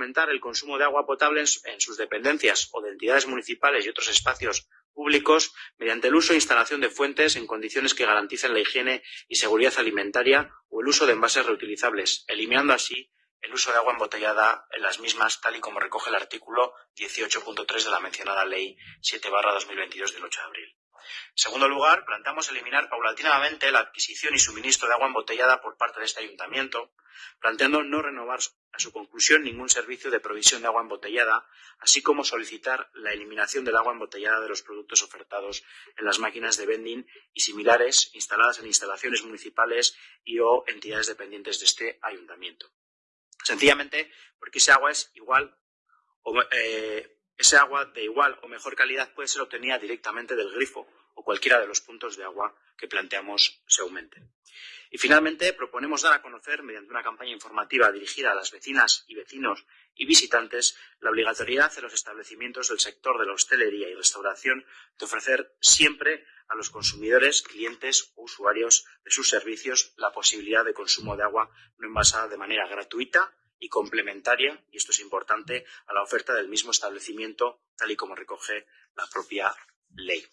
fomentar el consumo de agua potable en sus dependencias o de entidades municipales y otros espacios públicos mediante el uso e instalación de fuentes en condiciones que garanticen la higiene y seguridad alimentaria o el uso de envases reutilizables, eliminando así el uso de agua embotellada en las mismas, tal y como recoge el artículo 18.3 de la mencionada Ley 7-2022 del 8 de abril. En segundo lugar, planteamos eliminar paulatinamente la adquisición y suministro de agua embotellada por parte de este ayuntamiento, planteando no renovar a su conclusión ningún servicio de provisión de agua embotellada, así como solicitar la eliminación del agua embotellada de los productos ofertados en las máquinas de vending y similares instaladas en instalaciones municipales y o entidades dependientes de este ayuntamiento. Sencillamente porque ese agua es igual o, eh, ese agua de igual o mejor calidad puede ser obtenida directamente del grifo o cualquiera de los puntos de agua que planteamos se aumenten. Y finalmente proponemos dar a conocer, mediante una campaña informativa dirigida a las vecinas y vecinos y visitantes, la obligatoriedad de los establecimientos del sector de la hostelería y restauración de ofrecer siempre a los consumidores, clientes o usuarios de sus servicios la posibilidad de consumo de agua no envasada de manera gratuita y complementaria, y esto es importante, a la oferta del mismo establecimiento, tal y como recoge la propia ley.